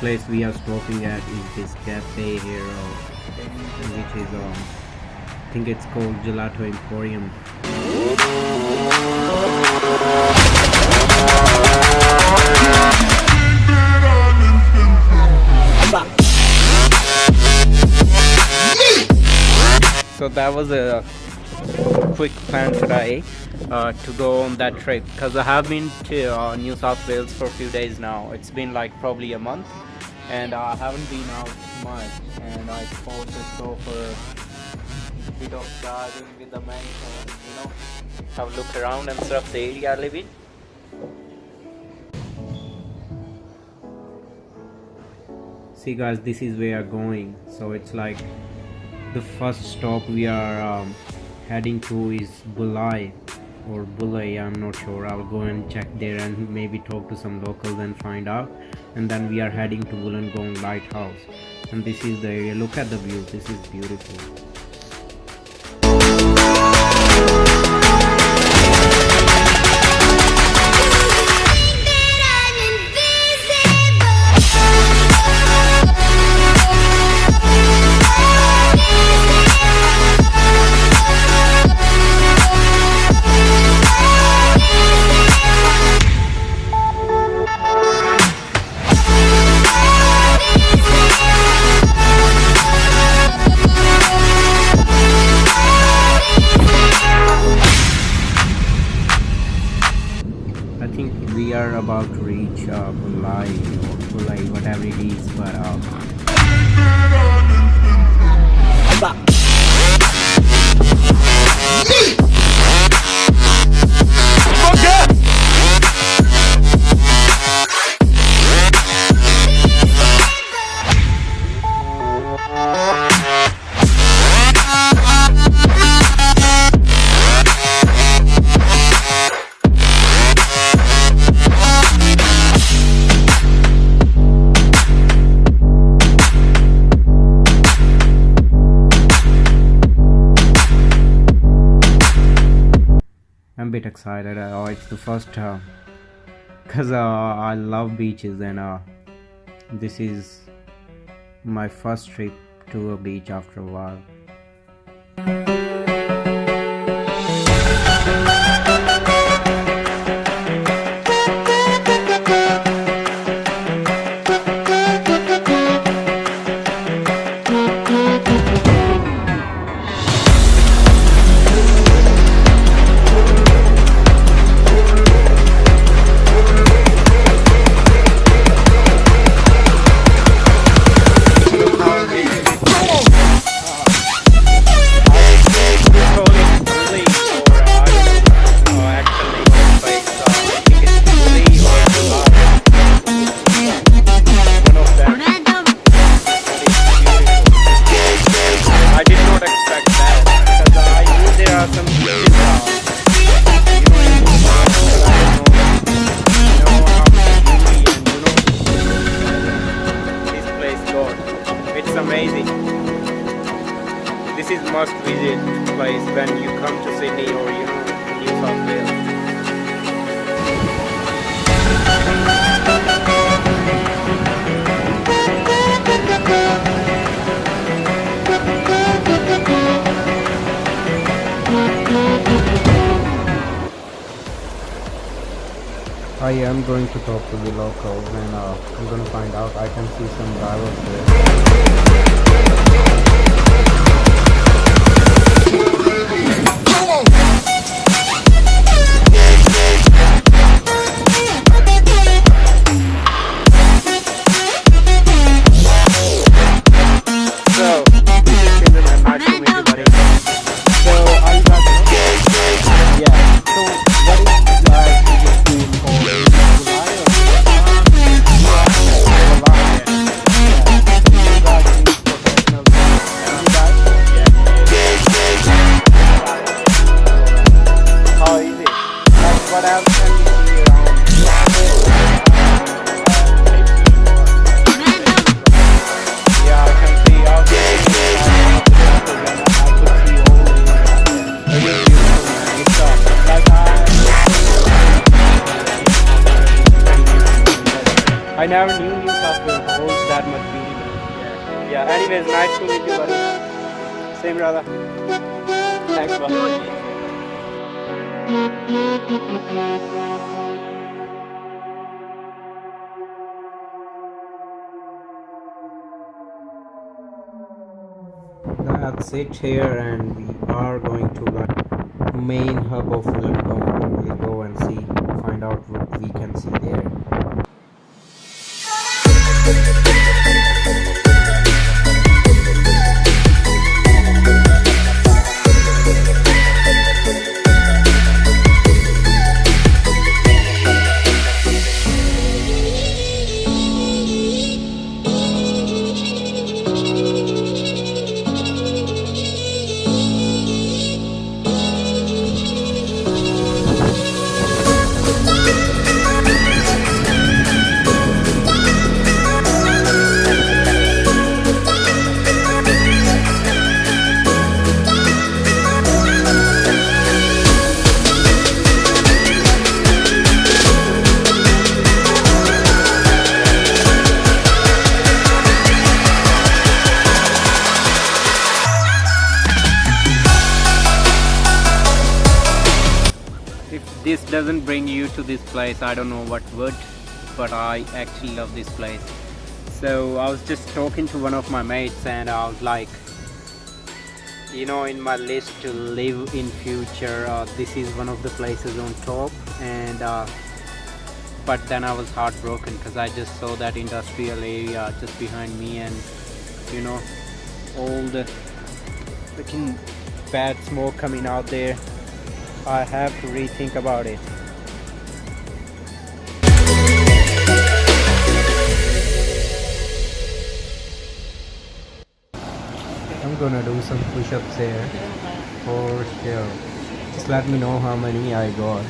place we are stopping at is this cafe here, uh, which is um, I think it's called Gelato Emporium. So that was a quick plan today uh, to go on that trip because I have been to uh, New South Wales for a few days now. It's been like probably a month and I haven't been out much and I suppose to go for a bit of driving with the men and you know have a look around and stuff the area I live in. See guys this is where we are going so it's like the first stop we are um, heading to is Bulli or Bulai I'm not sure. I'll go and check there and maybe talk to some locals and find out. And then we are heading to Wollongong Lighthouse. And this is the area. Look at the view. This is beautiful about to reach uh, Bulai or Bulai, whatever it is, but uh, I'm a bit excited. Uh, it's the first because uh, uh, I love beaches and uh, this is my first trip to a beach after a while. This is must visit place when you come to Sydney or you know New South Wales. I am going to talk to the locals and uh, I'm going to find out I can see some drivers there. I never knew New South Wales that much beauty. Yeah. Yeah. Anyways, nice to meet you, buddy. Same, brother. Thanks, bud. That's it here, and we are going to the main hub of Wollongong. This doesn't bring you to this place. I don't know what would but i actually love this place. So i was just talking to one of my mates and i was like you know in my list to live in future uh, this is one of the places on top and uh, but then i was heartbroken because i just saw that industrial area just behind me and you know all the freaking bad smoke coming out there I have to rethink about it. I'm gonna do some push-ups there for sure. Just let me know how many I got.